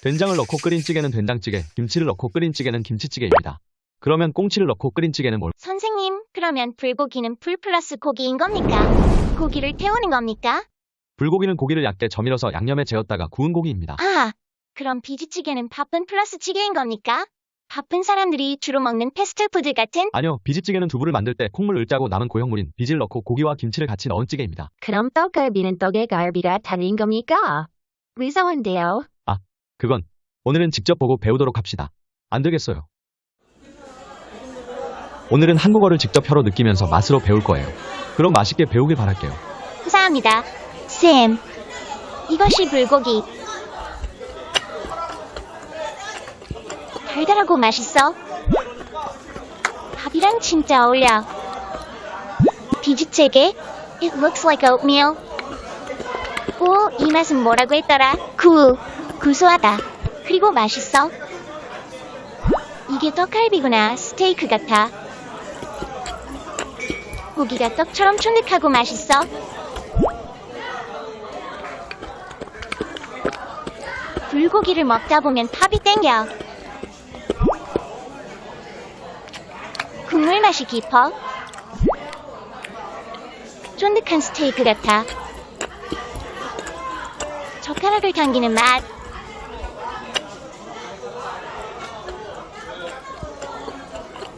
된장을 넣고 끓인 찌개는 된장찌개, 김치를 넣고 끓인 찌개는 김치찌개입니다. 그러면 꽁치를 넣고 끓인 찌개는 뭘? 선생님, 그러면 불고기는 불 플러스 고기인 겁니까? 고기를 태우는 겁니까? 불고기는 고기를 얇게 저밀어서 양념에 재웠다가 구운 고기입니다. 아, 그럼 비지찌개는 바쁜 플러스 찌개인 겁니까? 바쁜 사람들이 주로 먹는 패스트푸드 같은? 아니요, 비지찌개는 두부를 만들 때 콩물을 짜고 남은 고형물인 비지를 넣고 고기와 김치를 같이 넣은 찌개입니다. 그럼 떡갈비는 떡의 갈비가 다른 겁니까? 무서운데요. 그건 오늘은 직접 보고 배우도록 합시다. 안 되겠어요. 오늘은 한국어를 직접 혀로 느끼면서 맛으로 배울 거예요. 그럼 맛있게 배우길 바랄게요. 감사합니다. 쌤, 이것이 불고기. 달달하고 맛있어. 밥이랑 진짜 어울려. 비지찌개? It looks like oatmeal. 오, 이 맛은 뭐라고 했더라? 구, 구수하다. 그리고 맛있어. 이게 떡갈비구나. 스테이크 같아. 고기가 떡처럼 쫀득하고 맛있어. 불고기를 먹다 보면 팝이 땡겨. 국물 맛이 깊어. 쫀득한 스테이크 같아. 젓가락을 당기는 맛.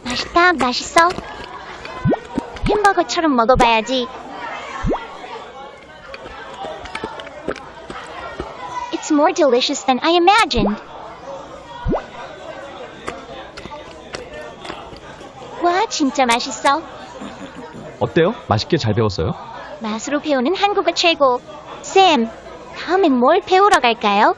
맛있다, 맛있어. 햄버거처럼 먹어봐야지. It's more delicious than I imagined. 와, 진짜 맛있어. 어때요? 맛있게 잘 배웠어요? 맛으로 배우는 한국어 최고. 쌤, 다음엔 뭘 배우러 갈까요?